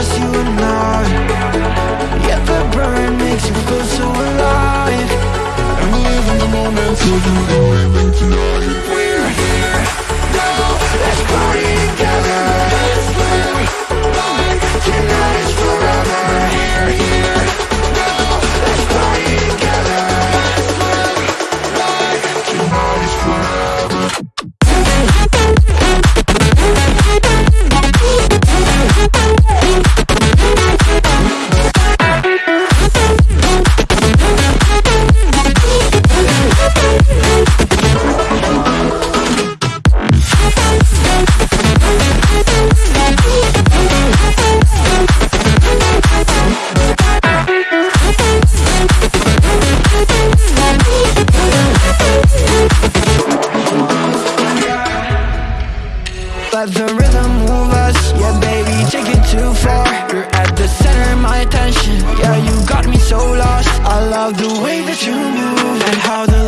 just you and I. Yet the burn makes you feel so alive. I'm living the moment for you let the rhythm move us. Yeah, baby, take it too far. You're at the center of my attention. Yeah, you got me so lost. I love the way that you move And how the